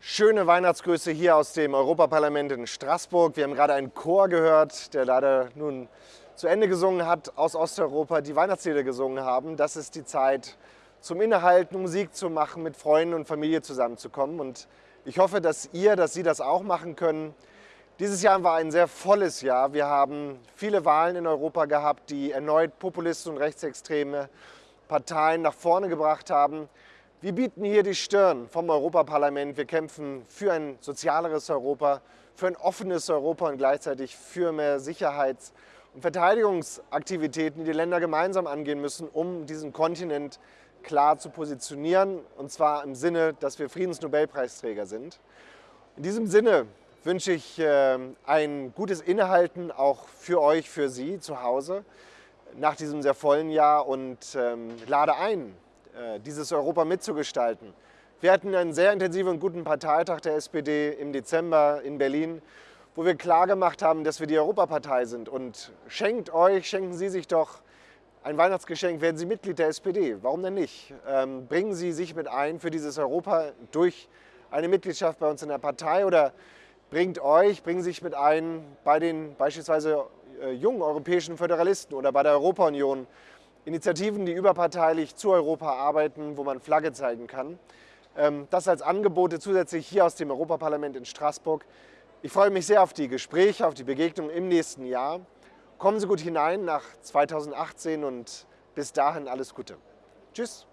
Schöne Weihnachtsgrüße hier aus dem Europaparlament in Straßburg. Wir haben gerade einen Chor gehört, der leider nun zu Ende gesungen hat, aus Osteuropa, die Weihnachtslieder gesungen haben. Das ist die Zeit, zum Innehalten, Musik zu machen, mit Freunden und Familie zusammenzukommen. Und ich hoffe, dass ihr, dass Sie das auch machen können. Dieses Jahr war ein sehr volles Jahr. Wir haben viele Wahlen in Europa gehabt, die erneut Populisten und rechtsextreme Parteien nach vorne gebracht haben. Wir bieten hier die Stirn vom Europaparlament. Wir kämpfen für ein sozialeres Europa, für ein offenes Europa und gleichzeitig für mehr Sicherheits- und Verteidigungsaktivitäten, die die Länder gemeinsam angehen müssen, um diesen Kontinent klar zu positionieren. Und zwar im Sinne, dass wir Friedensnobelpreisträger sind. In diesem Sinne wünsche ich äh, ein gutes Innehalten auch für euch, für Sie zu Hause nach diesem sehr vollen Jahr und ähm, lade ein, dieses Europa mitzugestalten. Wir hatten einen sehr intensiven und guten Parteitag der SPD im Dezember in Berlin, wo wir klargemacht haben, dass wir die Europapartei sind. Und schenkt euch, schenken Sie sich doch ein Weihnachtsgeschenk, werden Sie Mitglied der SPD. Warum denn nicht? Ähm, bringen Sie sich mit ein für dieses Europa durch eine Mitgliedschaft bei uns in der Partei oder bringt euch, bringen sich mit ein bei den beispielsweise äh, jungen europäischen Föderalisten oder bei der Europa-Union. Initiativen, die überparteilich zu Europa arbeiten, wo man Flagge zeigen kann. Ähm, das als Angebote zusätzlich hier aus dem Europaparlament in Straßburg. Ich freue mich sehr auf die Gespräche, auf die Begegnung im nächsten Jahr. Kommen Sie gut hinein nach 2018 und bis dahin alles Gute. Tschüss.